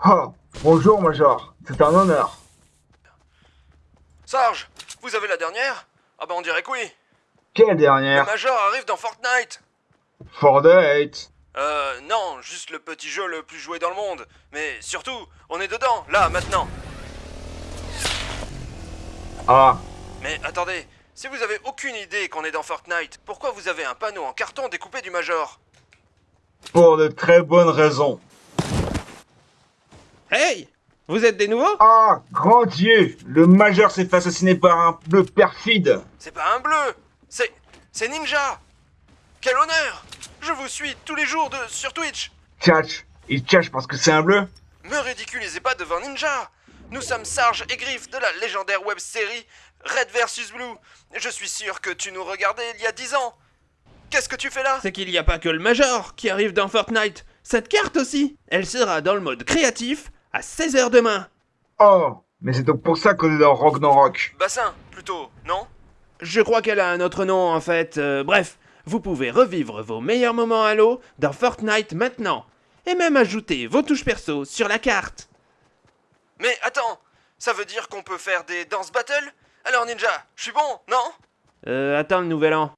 Ah, bonjour Major, c'est un honneur. Sarge, vous avez la dernière? Ah bah on dirait que oui. Quelle Le dernière Major arrive dans Fortnite. For date. Euh, non, juste le petit jeu le plus joué dans le monde. Mais surtout, on est dedans, là, maintenant. Ah, Mais attendez, si vous avez aucune idée qu'on est dans Fortnite, pourquoi vous avez un panneau en carton découpé du Major? Pour de très bonnes raisons. Hey Vous êtes des nouveaux? Ah, grand Dieu, le Major s'est fait assassiner par un bleu perfide. C'est pas un bleu, c'est... c'est Ninja Quel honneur Je vous suis tous les jours de... sur Twitch Tchatch, il tchatch parce que c'est un bleu Me ridiculisez pas devant Ninja Nous sommes Sarge et Griff de la légendaire web série Red vs Blue. Je suis sûr que tu nous regardais il y a 10 ans. Qu'est-ce que tu fais là? C'est qu'il n'y a pas que le Major qui arrive dans Fortnite. Cette carte aussi Elle sera dans le mode créatif à 16h demain. Oh, mais c'est donc pour ça qu'on est dans Rock dans Rock. Bassin, plutôt, non? Je crois qu'elle a un autre nom en fait. Euh, bref, vous pouvez revivre vos meilleurs moments à l'eau dans Fortnite maintenant. Et même ajouter vos touches perso sur la carte. Mais attends, ça veut dire qu'on peut faire des dance battles Alors Ninja, je suis bon, non? Euh, attends le nouvel an.